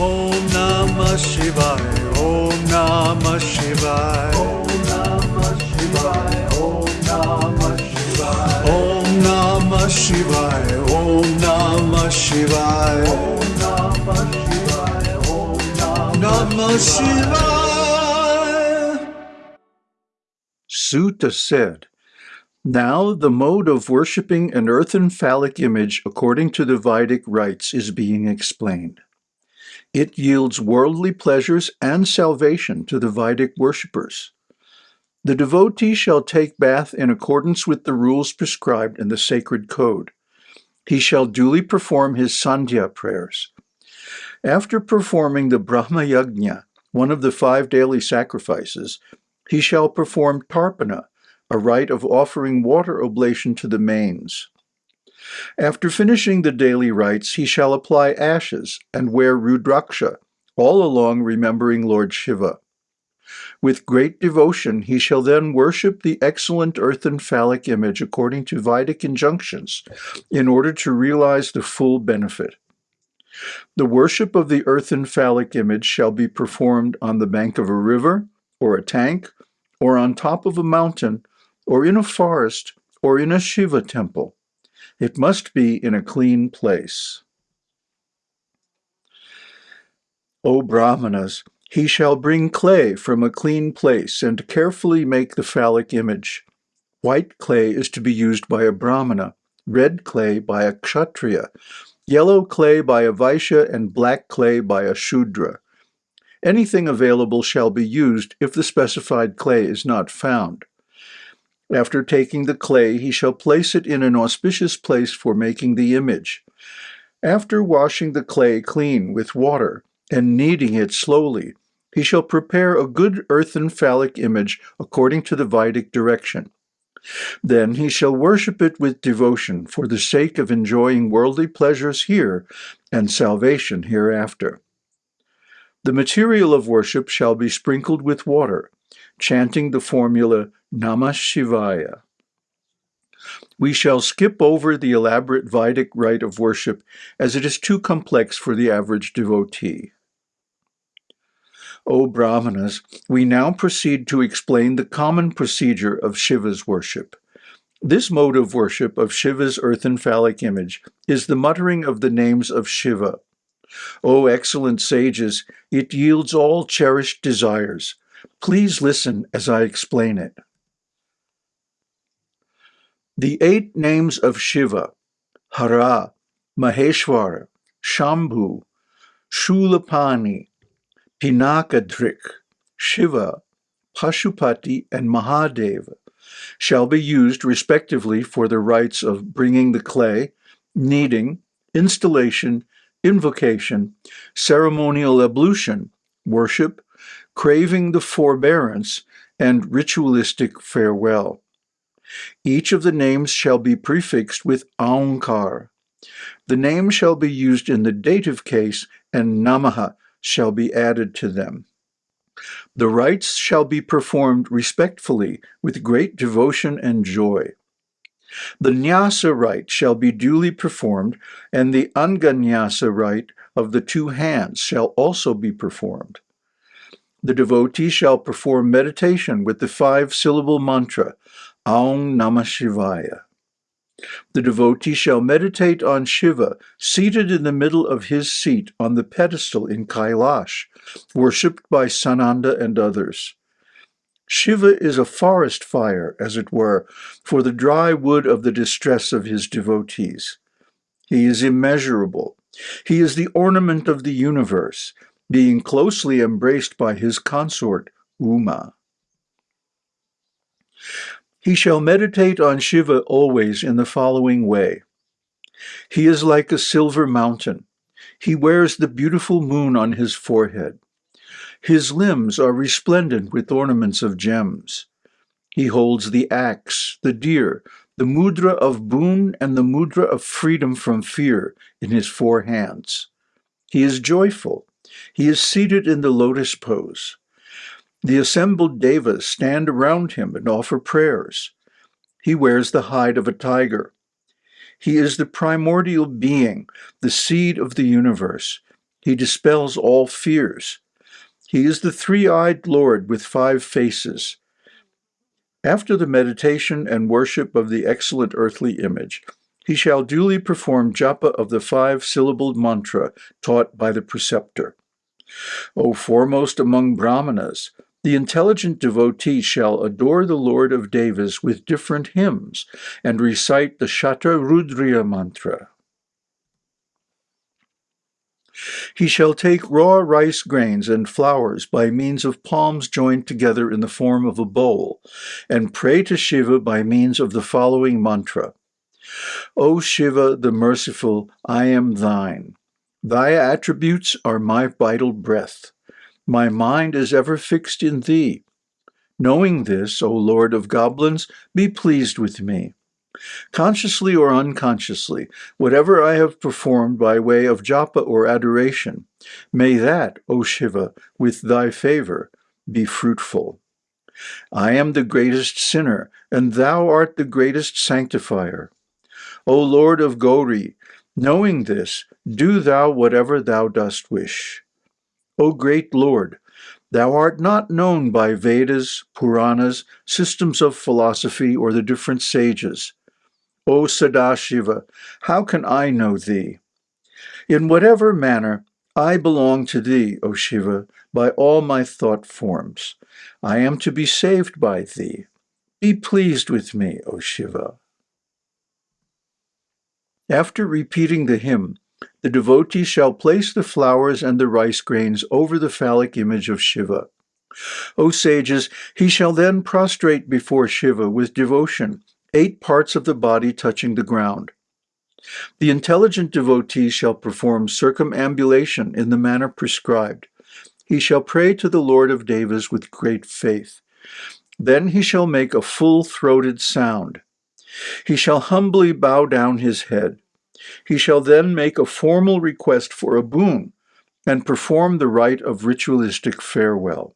Om Namah Shivaya. Om Namah Shivaya. Om Namah Shivaya. Om Namah Shivaya. Om Namah Shivaya. Om Namah Shivaya. Om Namah Shivaya. Om Namah Shivaya. Suta said, Now the mode of worshipping an earthen phallic image according to the Vedic rites is being explained. It yields worldly pleasures and salvation to the Vedic worshippers. The devotee shall take bath in accordance with the rules prescribed in the sacred code. He shall duly perform his Sandhya prayers. After performing the Brahma Yajna, one of the five daily sacrifices, he shall perform Tarpana, a rite of offering water oblation to the manes. After finishing the daily rites, he shall apply ashes and wear Rudraksha, all along remembering Lord Shiva. With great devotion, he shall then worship the excellent earthen phallic image according to Vedic injunctions, in order to realize the full benefit. The worship of the earthen phallic image shall be performed on the bank of a river, or a tank, or on top of a mountain, or in a forest, or in a Shiva temple. It must be in a clean place. O Brahmanas, he shall bring clay from a clean place and carefully make the phallic image. White clay is to be used by a Brahmana, red clay by a Kshatriya, yellow clay by a Vaishya, and black clay by a Shudra. Anything available shall be used if the specified clay is not found. After taking the clay, he shall place it in an auspicious place for making the image. After washing the clay clean with water and kneading it slowly, he shall prepare a good earthen phallic image according to the Vedic direction. Then he shall worship it with devotion for the sake of enjoying worldly pleasures here and salvation hereafter. The material of worship shall be sprinkled with water, chanting the formula Namah Shivaya. We shall skip over the elaborate Vedic rite of worship as it is too complex for the average devotee. O Brahmanas, we now proceed to explain the common procedure of Shiva's worship. This mode of worship of Shiva's earthen phallic image is the muttering of the names of Shiva. O excellent sages, it yields all cherished desires. Please listen as I explain it. The eight names of Shiva, Hara, Maheshwara, Shambhu, Shulapani, Pinakadrik, Shiva, Pashupati, and Mahadeva shall be used respectively for the rites of bringing the clay, kneading, installation, invocation, ceremonial ablution, worship, craving the forbearance, and ritualistic farewell. Each of the names shall be prefixed with Aumkar. The name shall be used in the dative case, and Namaha shall be added to them. The rites shall be performed respectfully with great devotion and joy. The nyasa rite shall be duly performed, and the anganyasa rite of the two hands shall also be performed. The devotee shall perform meditation with the five-syllable mantra, Aum Namah Shivaya. The devotee shall meditate on Shiva, seated in the middle of his seat on the pedestal in Kailash, worshipped by Sananda and others. Shiva is a forest fire, as it were, for the dry wood of the distress of his devotees. He is immeasurable. He is the ornament of the universe, being closely embraced by his consort, Uma. He shall meditate on Shiva always in the following way. He is like a silver mountain. He wears the beautiful moon on his forehead. His limbs are resplendent with ornaments of gems. He holds the axe, the deer, the mudra of boon and the mudra of freedom from fear in his four hands. He is joyful. He is seated in the lotus pose. The assembled devas stand around him and offer prayers. He wears the hide of a tiger. He is the primordial being, the seed of the universe. He dispels all fears. He is the three-eyed Lord with five faces. After the meditation and worship of the excellent earthly image, he shall duly perform japa of the five-syllabled mantra taught by the preceptor. O foremost among brahmanas, the intelligent devotee shall adore the Lord of Devas with different hymns and recite the Shatarudriya mantra. He shall take raw rice grains and flowers by means of palms joined together in the form of a bowl, and pray to Shiva by means of the following mantra. O Shiva, the merciful, I am thine. Thy attributes are my vital breath. My mind is ever fixed in thee. Knowing this, O Lord of goblins, be pleased with me. Consciously or unconsciously, whatever I have performed by way of japa or adoration, may that, O Shiva, with thy favor, be fruitful. I am the greatest sinner, and thou art the greatest sanctifier. O Lord of Gauri, knowing this, do thou whatever thou dost wish. O great Lord, thou art not known by Vedas, Puranas, systems of philosophy, or the different sages. O Sadashiva, how can I know thee? In whatever manner, I belong to thee, O Shiva, by all my thought forms. I am to be saved by thee. Be pleased with me, O Shiva. After repeating the hymn, the devotee shall place the flowers and the rice grains over the phallic image of Shiva. O sages, he shall then prostrate before Shiva with devotion, eight parts of the body touching the ground. The intelligent devotee shall perform circumambulation in the manner prescribed. He shall pray to the Lord of Devas with great faith. Then he shall make a full-throated sound. He shall humbly bow down his head. He shall then make a formal request for a boon and perform the rite of ritualistic farewell.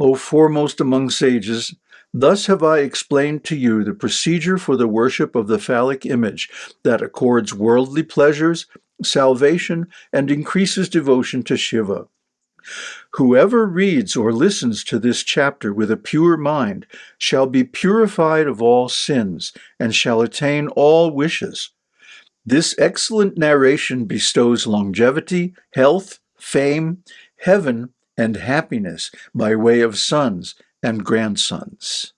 O foremost among sages, thus have I explained to you the procedure for the worship of the phallic image that accords worldly pleasures, salvation, and increases devotion to Shiva. Whoever reads or listens to this chapter with a pure mind shall be purified of all sins and shall attain all wishes. This excellent narration bestows longevity, health, fame, heaven, and happiness by way of sons and grandsons.